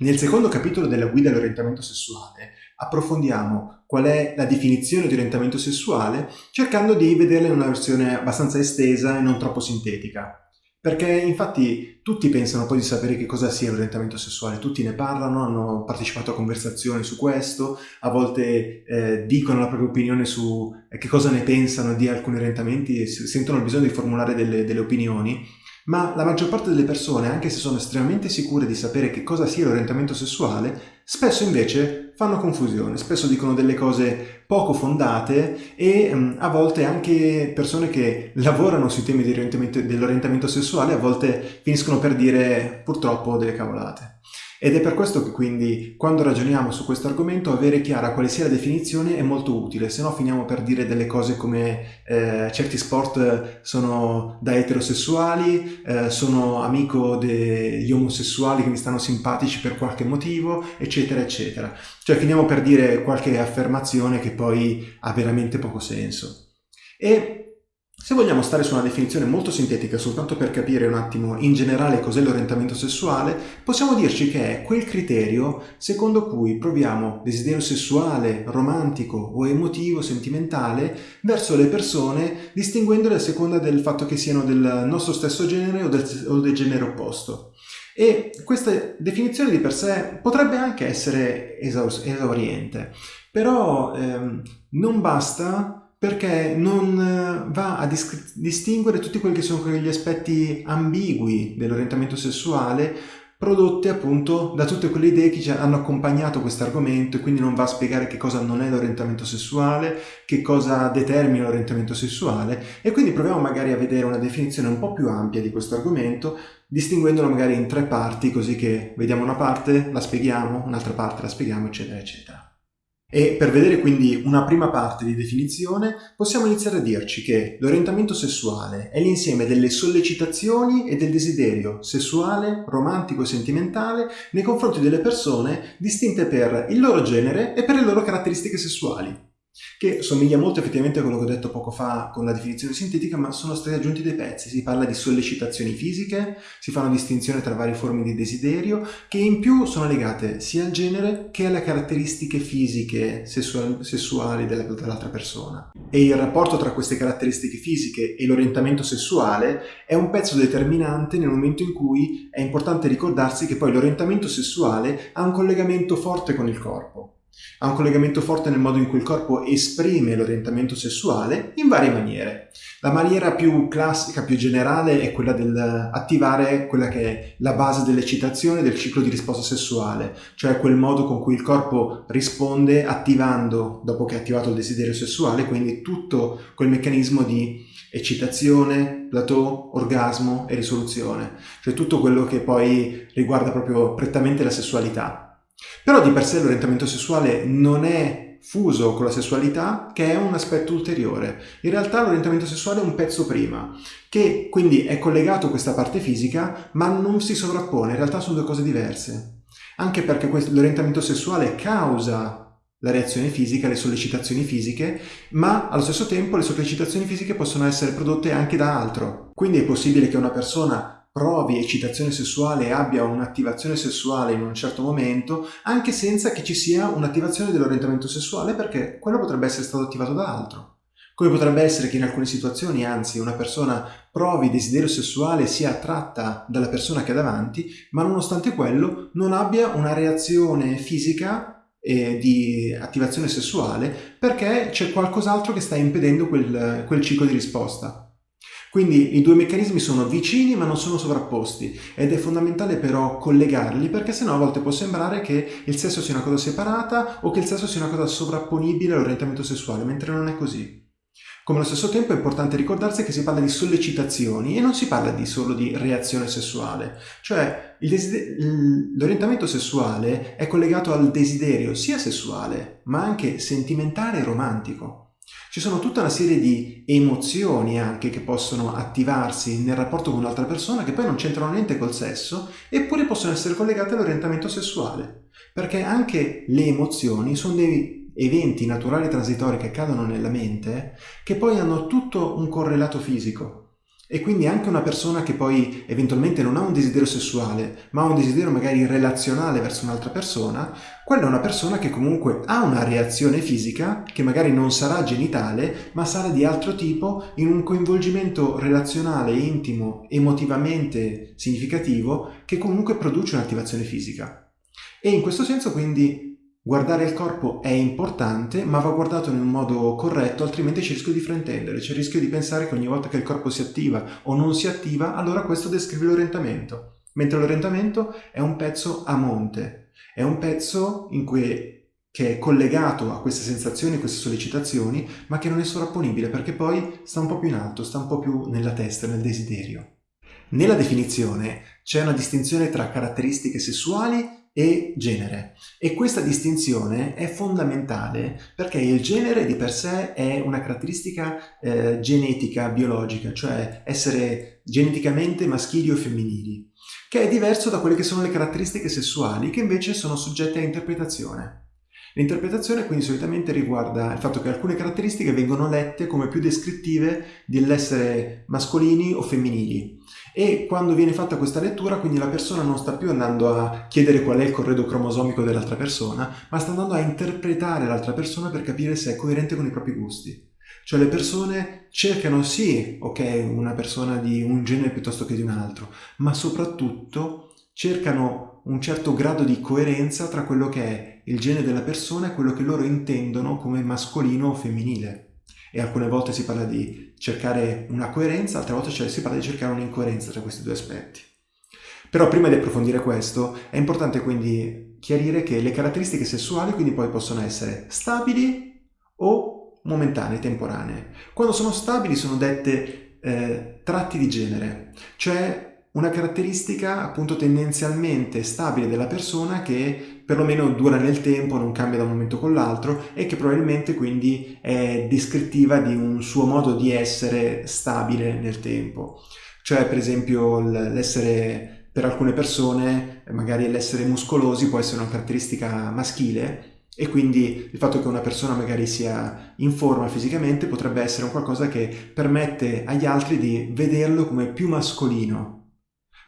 Nel secondo capitolo della guida all'orientamento sessuale approfondiamo qual è la definizione di orientamento sessuale cercando di vederla in una versione abbastanza estesa e non troppo sintetica. Perché infatti tutti pensano poi di sapere che cosa sia l'orientamento sessuale, tutti ne parlano, hanno partecipato a conversazioni su questo, a volte eh, dicono la propria opinione su eh, che cosa ne pensano di alcuni orientamenti sentono il bisogno di formulare delle, delle opinioni, ma la maggior parte delle persone, anche se sono estremamente sicure di sapere che cosa sia l'orientamento sessuale, spesso invece fanno confusione, spesso dicono delle cose poco fondate e um, a volte anche persone che lavorano sui temi dell'orientamento sessuale a volte finiscono per dire purtroppo delle cavolate. Ed è per questo che quindi quando ragioniamo su questo argomento avere chiara quale sia la definizione è molto utile, se no finiamo per dire delle cose come eh, certi sport sono da eterosessuali, eh, sono amico degli omosessuali che mi stanno simpatici per qualche motivo, eccetera, eccetera. Cioè finiamo per dire qualche affermazione che poi ha veramente poco senso. E se vogliamo stare su una definizione molto sintetica soltanto per capire un attimo in generale cos'è l'orientamento sessuale, possiamo dirci che è quel criterio secondo cui proviamo desiderio sessuale, romantico o emotivo, sentimentale verso le persone distinguendole a seconda del fatto che siano del nostro stesso genere o del, o del genere opposto. E questa definizione di per sé potrebbe anche essere esauriente, però ehm, non basta perché non eh, va a distinguere tutti quelli che sono quegli aspetti ambigui dell'orientamento sessuale prodotte appunto da tutte quelle idee che hanno accompagnato questo argomento e quindi non va a spiegare che cosa non è l'orientamento sessuale, che cosa determina l'orientamento sessuale e quindi proviamo magari a vedere una definizione un po' più ampia di questo argomento distinguendolo magari in tre parti così che vediamo una parte, la spieghiamo, un'altra parte la spieghiamo eccetera eccetera. E per vedere quindi una prima parte di definizione possiamo iniziare a dirci che l'orientamento sessuale è l'insieme delle sollecitazioni e del desiderio sessuale, romantico e sentimentale nei confronti delle persone distinte per il loro genere e per le loro caratteristiche sessuali che somiglia molto effettivamente a quello che ho detto poco fa con la definizione sintetica, ma sono stati aggiunti dei pezzi. Si parla di sollecitazioni fisiche, si fa una distinzione tra varie forme di desiderio, che in più sono legate sia al genere che alle caratteristiche fisiche sessuali, sessuali dell'altra persona. E il rapporto tra queste caratteristiche fisiche e l'orientamento sessuale è un pezzo determinante nel momento in cui è importante ricordarsi che poi l'orientamento sessuale ha un collegamento forte con il corpo. Ha un collegamento forte nel modo in cui il corpo esprime l'orientamento sessuale in varie maniere. La maniera più classica, più generale, è quella dell'attivare quella che è la base dell'eccitazione del ciclo di risposta sessuale, cioè quel modo con cui il corpo risponde attivando, dopo che ha attivato il desiderio sessuale, quindi tutto quel meccanismo di eccitazione, plateau, orgasmo e risoluzione, cioè tutto quello che poi riguarda proprio prettamente la sessualità. Però di per sé l'orientamento sessuale non è fuso con la sessualità, che è un aspetto ulteriore. In realtà l'orientamento sessuale è un pezzo prima, che quindi è collegato a questa parte fisica, ma non si sovrappone, in realtà sono due cose diverse. Anche perché l'orientamento sessuale causa la reazione fisica, le sollecitazioni fisiche, ma allo stesso tempo le sollecitazioni fisiche possono essere prodotte anche da altro. Quindi è possibile che una persona provi eccitazione sessuale e abbia un'attivazione sessuale in un certo momento, anche senza che ci sia un'attivazione dell'orientamento sessuale, perché quello potrebbe essere stato attivato da altro. Come potrebbe essere che in alcune situazioni, anzi, una persona provi desiderio sessuale e sia attratta dalla persona che ha davanti, ma nonostante quello non abbia una reazione fisica e di attivazione sessuale perché c'è qualcos'altro che sta impedendo quel, quel ciclo di risposta. Quindi i due meccanismi sono vicini ma non sono sovrapposti ed è fondamentale però collegarli perché sennò a volte può sembrare che il sesso sia una cosa separata o che il sesso sia una cosa sovrapponibile all'orientamento sessuale, mentre non è così. Come allo stesso tempo è importante ricordarsi che si parla di sollecitazioni e non si parla di solo di reazione sessuale, cioè l'orientamento sessuale è collegato al desiderio sia sessuale ma anche sentimentale e romantico. Ci sono tutta una serie di emozioni anche che possono attivarsi nel rapporto con un'altra persona che poi non c'entrano niente col sesso, eppure possono essere collegate all'orientamento sessuale. Perché anche le emozioni sono dei eventi naturali transitori che accadono nella mente che poi hanno tutto un correlato fisico. E quindi anche una persona che poi eventualmente non ha un desiderio sessuale, ma ha un desiderio magari relazionale verso un'altra persona, quella è una persona che comunque ha una reazione fisica, che magari non sarà genitale, ma sarà di altro tipo, in un coinvolgimento relazionale, intimo, emotivamente significativo, che comunque produce un'attivazione fisica. E in questo senso quindi Guardare il corpo è importante, ma va guardato in un modo corretto, altrimenti c'è il rischio di fraintendere, c'è il rischio di pensare che ogni volta che il corpo si attiva o non si attiva, allora questo descrive l'orientamento. Mentre l'orientamento è un pezzo a monte, è un pezzo cui, che è collegato a queste sensazioni, a queste sollecitazioni, ma che non è sovrapponibile perché poi sta un po' più in alto, sta un po' più nella testa, nel desiderio. Nella definizione c'è una distinzione tra caratteristiche sessuali e genere. E questa distinzione è fondamentale perché il genere di per sé è una caratteristica eh, genetica, biologica, cioè essere geneticamente maschili o femminili, che è diverso da quelle che sono le caratteristiche sessuali, che invece sono soggette a interpretazione. L'interpretazione quindi solitamente riguarda il fatto che alcune caratteristiche vengono lette come più descrittive dell'essere mascolini o femminili e quando viene fatta questa lettura quindi la persona non sta più andando a chiedere qual è il corredo cromosomico dell'altra persona ma sta andando a interpretare l'altra persona per capire se è coerente con i propri gusti. Cioè le persone cercano sì, ok, una persona di un genere piuttosto che di un altro, ma soprattutto cercano un certo grado di coerenza tra quello che è il genere della persona e quello che loro intendono come mascolino o femminile. E alcune volte si parla di cercare una coerenza, altre volte si parla di cercare un'incoerenza tra questi due aspetti. Però prima di approfondire questo è importante quindi chiarire che le caratteristiche sessuali quindi poi possono essere stabili o momentanee, temporanee. Quando sono stabili sono dette eh, tratti di genere, cioè una caratteristica appunto tendenzialmente stabile della persona che perlomeno dura nel tempo, non cambia da un momento con l'altro e che probabilmente quindi è descrittiva di un suo modo di essere stabile nel tempo. Cioè per esempio l'essere per alcune persone, magari l'essere muscolosi può essere una caratteristica maschile e quindi il fatto che una persona magari sia in forma fisicamente potrebbe essere un qualcosa che permette agli altri di vederlo come più mascolino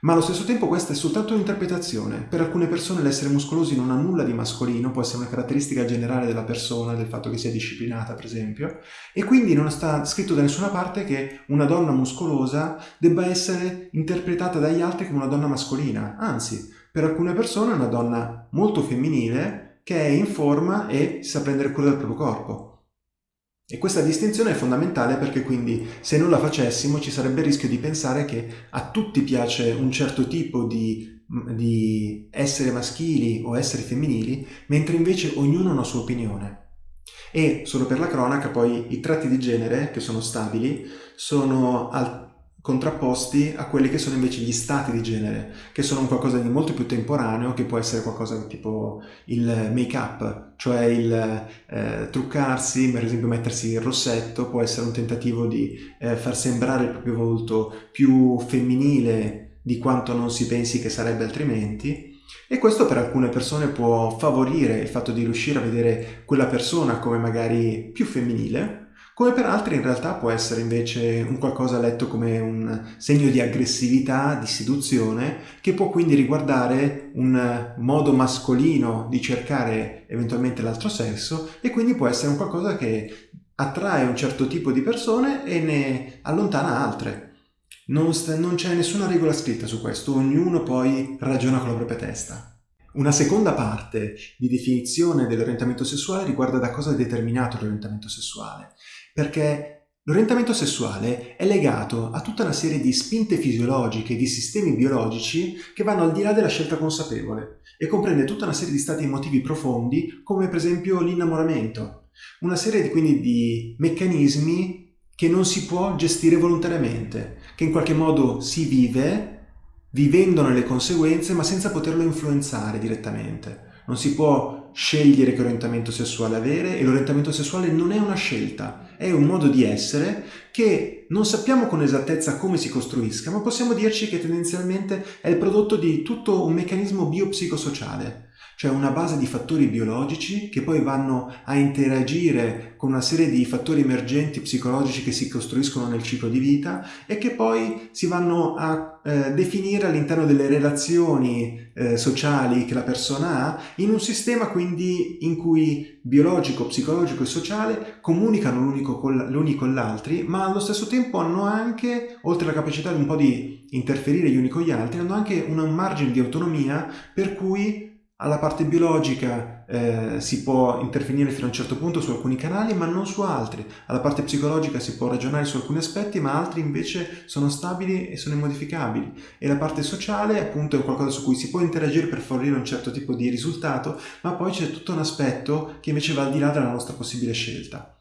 ma allo stesso tempo questa è soltanto un'interpretazione. Per alcune persone l'essere muscolosi non ha nulla di mascolino, può essere una caratteristica generale della persona, del fatto che sia disciplinata per esempio, e quindi non sta scritto da nessuna parte che una donna muscolosa debba essere interpretata dagli altri come una donna mascolina. Anzi, per alcune persone è una donna molto femminile che è in forma e sa prendere cura del proprio corpo. E questa distinzione è fondamentale perché quindi se non la facessimo ci sarebbe il rischio di pensare che a tutti piace un certo tipo di, di essere maschili o essere femminili, mentre invece ognuno ha una sua opinione. E solo per la cronaca poi i tratti di genere, che sono stabili, sono al contrapposti a quelli che sono invece gli stati di genere, che sono qualcosa di molto più temporaneo, che può essere qualcosa tipo il make-up, cioè il eh, truccarsi, per esempio mettersi il rossetto, può essere un tentativo di eh, far sembrare il proprio volto più femminile di quanto non si pensi che sarebbe altrimenti, e questo per alcune persone può favorire il fatto di riuscire a vedere quella persona come magari più femminile, come per altri in realtà può essere invece un qualcosa letto come un segno di aggressività, di seduzione, che può quindi riguardare un modo mascolino di cercare eventualmente l'altro sesso e quindi può essere un qualcosa che attrae un certo tipo di persone e ne allontana altre. Non, non c'è nessuna regola scritta su questo, ognuno poi ragiona con la propria testa. Una seconda parte di definizione dell'orientamento sessuale riguarda da cosa è determinato l'orientamento sessuale perché l'orientamento sessuale è legato a tutta una serie di spinte fisiologiche, di sistemi biologici che vanno al di là della scelta consapevole e comprende tutta una serie di stati emotivi profondi come per esempio l'innamoramento, una serie di, quindi di meccanismi che non si può gestire volontariamente, che in qualche modo si vive vivendone le conseguenze ma senza poterlo influenzare direttamente. Non si può scegliere che orientamento sessuale avere e l'orientamento sessuale non è una scelta, è un modo di essere che non sappiamo con esattezza come si costruisca, ma possiamo dirci che tendenzialmente è il prodotto di tutto un meccanismo biopsicosociale. Cioè una base di fattori biologici che poi vanno a interagire con una serie di fattori emergenti psicologici che si costruiscono nel ciclo di vita e che poi si vanno a eh, definire all'interno delle relazioni eh, sociali che la persona ha in un sistema quindi in cui biologico, psicologico e sociale comunicano l'uni con l'altro ma allo stesso tempo hanno anche, oltre alla capacità di un po' di interferire gli uni con gli altri, hanno anche un margine di autonomia per cui alla parte biologica eh, si può intervenire fino a un certo punto su alcuni canali ma non su altri. Alla parte psicologica si può ragionare su alcuni aspetti ma altri invece sono stabili e sono immodificabili. E la parte sociale appunto è qualcosa su cui si può interagire per fornire un certo tipo di risultato ma poi c'è tutto un aspetto che invece va al di là della nostra possibile scelta.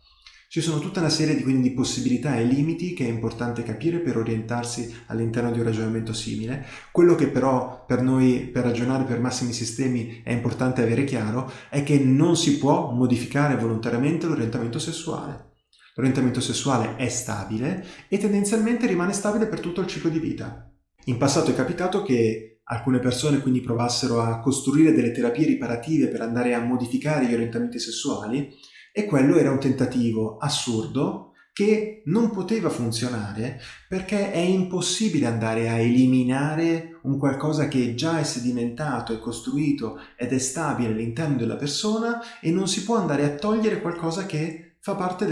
Ci sono tutta una serie di, quindi, di possibilità e limiti che è importante capire per orientarsi all'interno di un ragionamento simile. Quello che però per noi, per ragionare per massimi sistemi, è importante avere chiaro è che non si può modificare volontariamente l'orientamento sessuale. L'orientamento sessuale è stabile e tendenzialmente rimane stabile per tutto il ciclo di vita. In passato è capitato che alcune persone quindi provassero a costruire delle terapie riparative per andare a modificare gli orientamenti sessuali e quello era un tentativo assurdo che non poteva funzionare perché è impossibile andare a eliminare un qualcosa che già è sedimentato, è costruito ed è stabile all'interno della persona e non si può andare a togliere qualcosa che fa parte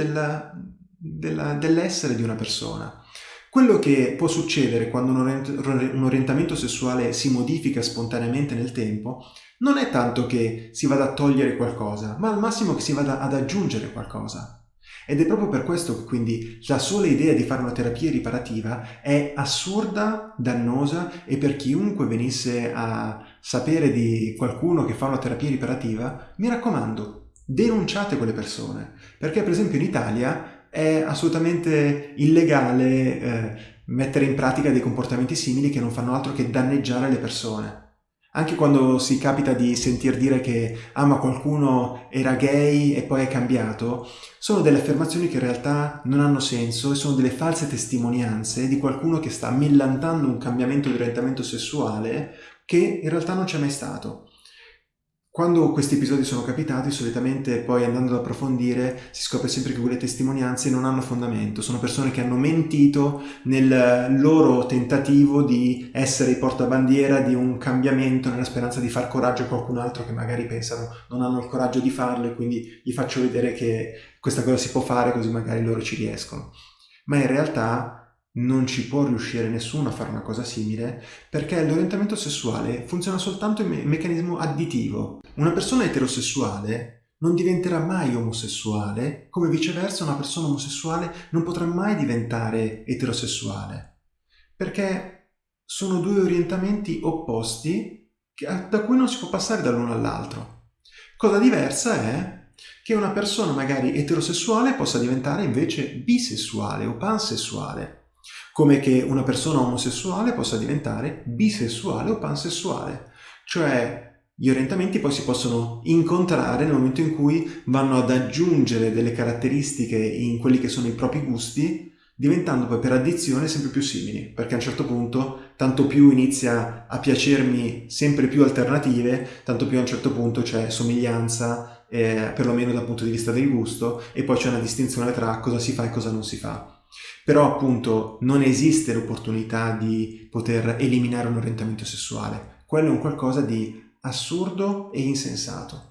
dell'essere di una persona. Quello che può succedere quando un orientamento sessuale si modifica spontaneamente nel tempo non è tanto che si vada a togliere qualcosa, ma al massimo che si vada ad aggiungere qualcosa. Ed è proprio per questo che quindi la sola idea di fare una terapia riparativa è assurda, dannosa e per chiunque venisse a sapere di qualcuno che fa una terapia riparativa, mi raccomando, denunciate quelle persone. Perché per esempio in Italia è assolutamente illegale eh, mettere in pratica dei comportamenti simili che non fanno altro che danneggiare le persone. Anche quando si capita di sentir dire che ah ma qualcuno era gay e poi è cambiato, sono delle affermazioni che in realtà non hanno senso e sono delle false testimonianze di qualcuno che sta millantando un cambiamento di orientamento sessuale che in realtà non c'è mai stato. Quando questi episodi sono capitati, solitamente poi andando ad approfondire si scopre sempre che quelle testimonianze non hanno fondamento, sono persone che hanno mentito nel loro tentativo di essere i portabandiera di un cambiamento nella speranza di far coraggio a qualcun altro che magari pensano non hanno il coraggio di farlo e quindi gli faccio vedere che questa cosa si può fare così magari loro ci riescono. Ma in realtà non ci può riuscire nessuno a fare una cosa simile perché l'orientamento sessuale funziona soltanto in me meccanismo additivo. Una persona eterosessuale non diventerà mai omosessuale, come viceversa una persona omosessuale non potrà mai diventare eterosessuale, perché sono due orientamenti opposti da cui non si può passare dall'uno all'altro. Cosa diversa è che una persona magari eterosessuale possa diventare invece bisessuale o pansessuale come che una persona omosessuale possa diventare bisessuale o pansessuale, cioè gli orientamenti poi si possono incontrare nel momento in cui vanno ad aggiungere delle caratteristiche in quelli che sono i propri gusti, diventando poi per addizione sempre più simili, perché a un certo punto tanto più inizia a piacermi sempre più alternative, tanto più a un certo punto c'è somiglianza, eh, perlomeno dal punto di vista del gusto, e poi c'è una distinzione tra cosa si fa e cosa non si fa. Però appunto non esiste l'opportunità di poter eliminare un orientamento sessuale. Quello è un qualcosa di assurdo e insensato.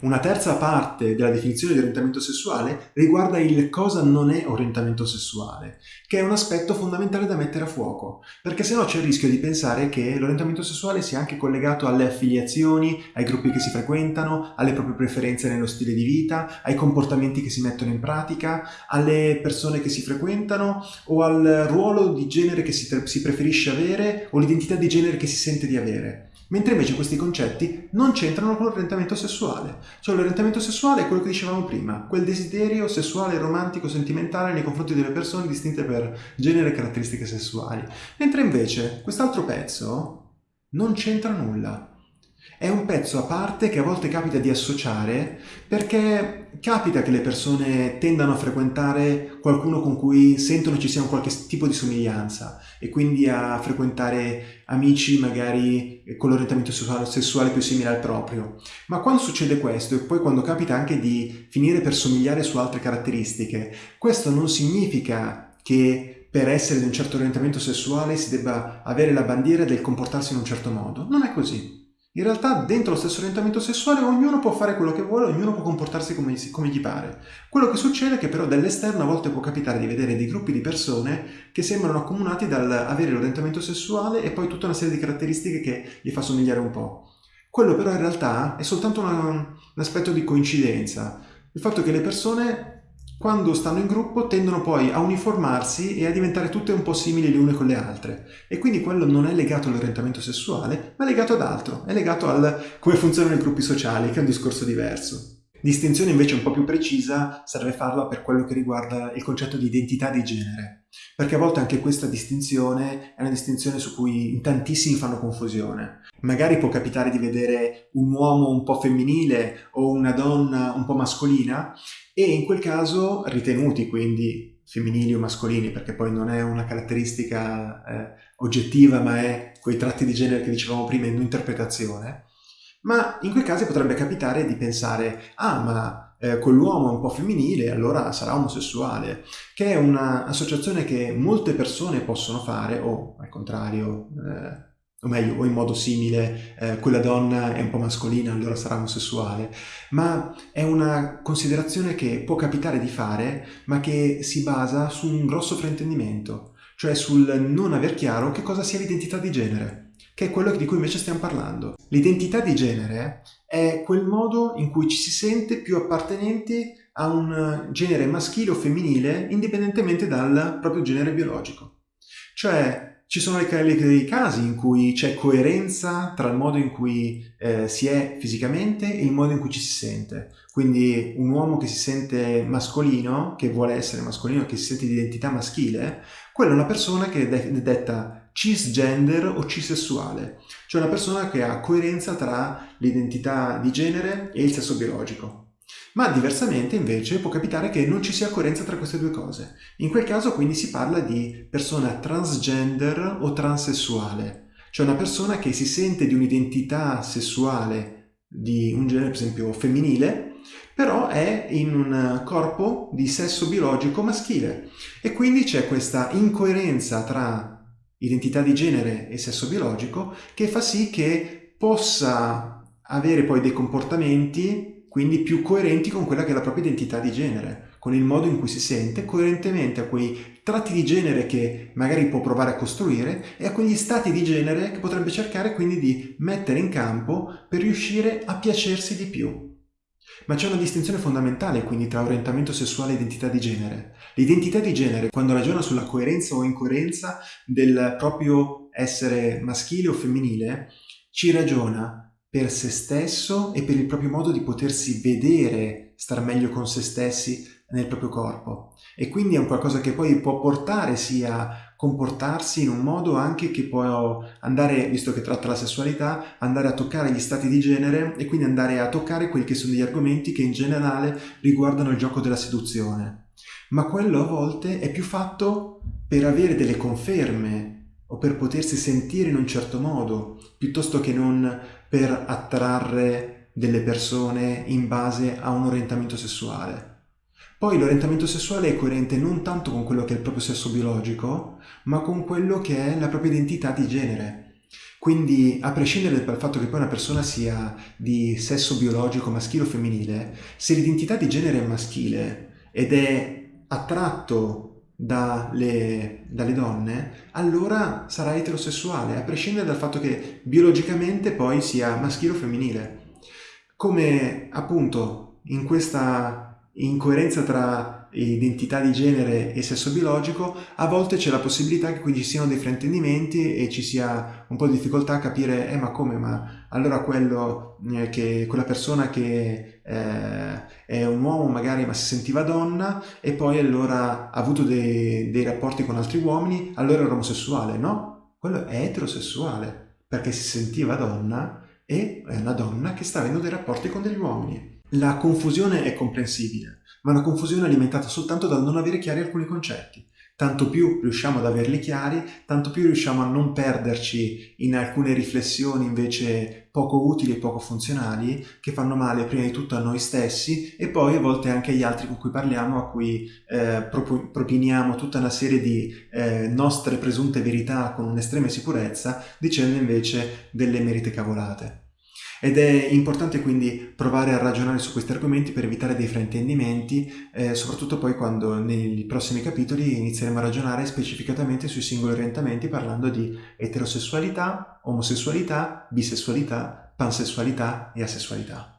Una terza parte della definizione di orientamento sessuale riguarda il cosa non è orientamento sessuale, che è un aspetto fondamentale da mettere a fuoco, perché sennò c'è il rischio di pensare che l'orientamento sessuale sia anche collegato alle affiliazioni, ai gruppi che si frequentano, alle proprie preferenze nello stile di vita, ai comportamenti che si mettono in pratica, alle persone che si frequentano o al ruolo di genere che si, si preferisce avere o l'identità di genere che si sente di avere mentre invece questi concetti non c'entrano con l'orientamento sessuale. Cioè l'orientamento sessuale è quello che dicevamo prima, quel desiderio sessuale, romantico, sentimentale nei confronti delle persone distinte per genere e caratteristiche sessuali. Mentre invece quest'altro pezzo non c'entra nulla. È un pezzo a parte che a volte capita di associare perché capita che le persone tendano a frequentare qualcuno con cui sentono ci sia un qualche tipo di somiglianza e quindi a frequentare amici magari con l'orientamento sessuale più simile al proprio. Ma quando succede questo e poi quando capita anche di finire per somigliare su altre caratteristiche, questo non significa che per essere di un certo orientamento sessuale si debba avere la bandiera del comportarsi in un certo modo. Non è così. In realtà dentro lo stesso orientamento sessuale ognuno può fare quello che vuole, ognuno può comportarsi come, come, gli pare. Quello che succede è che però dall'esterno a volte può capitare di vedere dei gruppi di persone che sembrano accomunati dall'avere l'orientamento sessuale e poi tutta una serie di caratteristiche che gli fa somigliare un po'. Quello però in realtà è soltanto una, un aspetto di coincidenza. Il fatto che le persone quando stanno in gruppo tendono poi a uniformarsi e a diventare tutte un po' simili le une con le altre e quindi quello non è legato all'orientamento sessuale ma è legato ad altro, è legato al come funzionano i gruppi sociali che è un discorso diverso. Distinzione invece un po' più precisa serve farla per quello che riguarda il concetto di identità di genere, perché a volte anche questa distinzione è una distinzione su cui in tantissimi fanno confusione. Magari può capitare di vedere un uomo un po' femminile o una donna un po' mascolina e in quel caso ritenuti quindi femminili o mascolini, perché poi non è una caratteristica eh, oggettiva ma è quei tratti di genere che dicevamo prima in un'interpretazione, ma in quei casi potrebbe capitare di pensare ah ma eh, quell'uomo è un po' femminile allora sarà omosessuale che è un'associazione che molte persone possono fare o al contrario eh, o meglio, o in modo simile, eh, quella donna è un po' mascolina, allora sarà omosessuale, ma è una considerazione che può capitare di fare, ma che si basa su un grosso fraintendimento, cioè sul non aver chiaro che cosa sia l'identità di genere che è quello di cui invece stiamo parlando. L'identità di genere è quel modo in cui ci si sente più appartenenti a un genere maschile o femminile indipendentemente dal proprio genere biologico. Cioè ci sono dei casi in cui c'è coerenza tra il modo in cui eh, si è fisicamente e il modo in cui ci si sente. Quindi un uomo che si sente mascolino, che vuole essere mascolino, che si sente di identità maschile, quella è una persona che è detta cisgender o cisessuale, cioè una persona che ha coerenza tra l'identità di genere e il sesso biologico. Ma diversamente invece può capitare che non ci sia coerenza tra queste due cose. In quel caso quindi si parla di persona transgender o transessuale, cioè una persona che si sente di un'identità sessuale di un genere per esempio femminile, però è in un corpo di sesso biologico maschile e quindi c'è questa incoerenza tra identità di genere e sesso biologico che fa sì che possa avere poi dei comportamenti quindi più coerenti con quella che è la propria identità di genere, con il modo in cui si sente, coerentemente a quei tratti di genere che magari può provare a costruire e a quegli stati di genere che potrebbe cercare quindi di mettere in campo per riuscire a piacersi di più. Ma c'è una distinzione fondamentale quindi tra orientamento sessuale e identità di genere. L'identità di genere, quando ragiona sulla coerenza o incoerenza del proprio essere maschile o femminile, ci ragiona per se stesso e per il proprio modo di potersi vedere, star meglio con se stessi nel proprio corpo. E quindi è un qualcosa che poi può portare sia comportarsi in un modo anche che può andare, visto che tratta la sessualità, andare a toccare gli stati di genere e quindi andare a toccare quelli che sono degli argomenti che in generale riguardano il gioco della seduzione. Ma quello a volte è più fatto per avere delle conferme o per potersi sentire in un certo modo, piuttosto che non per attrarre delle persone in base a un orientamento sessuale. Poi l'orientamento sessuale è coerente non tanto con quello che è il proprio sesso biologico, ma con quello che è la propria identità di genere. Quindi, a prescindere dal fatto che poi una persona sia di sesso biologico maschile o femminile, se l'identità di genere è maschile ed è attratto dalle, dalle, donne, allora sarà eterosessuale, a prescindere dal fatto che biologicamente poi sia maschile o femminile. Come appunto in questa incoerenza tra identità di genere e sesso biologico, a volte c'è la possibilità che quindi ci siano dei fraintendimenti e ci sia un po' di difficoltà a capire, eh ma come, ma allora quello eh, che, quella persona che eh, è un uomo magari ma si sentiva donna e poi allora ha avuto dei, dei rapporti con altri uomini, allora era omosessuale, no? Quello è eterosessuale, perché si sentiva donna e è una donna che sta avendo dei rapporti con degli uomini. La confusione è comprensibile, ma una confusione alimentata soltanto dal non avere chiari alcuni concetti. Tanto più riusciamo ad averli chiari, tanto più riusciamo a non perderci in alcune riflessioni invece poco utili e poco funzionali che fanno male prima di tutto a noi stessi e poi a volte anche agli altri con cui parliamo, a cui eh, propiniamo tutta una serie di eh, nostre presunte verità con un'estrema sicurezza, dicendo invece delle merite cavolate. Ed è importante quindi provare a ragionare su questi argomenti per evitare dei fraintendimenti, eh, soprattutto poi quando nei prossimi capitoli inizieremo a ragionare specificatamente sui singoli orientamenti parlando di eterosessualità, omosessualità, bisessualità, pansessualità e asessualità.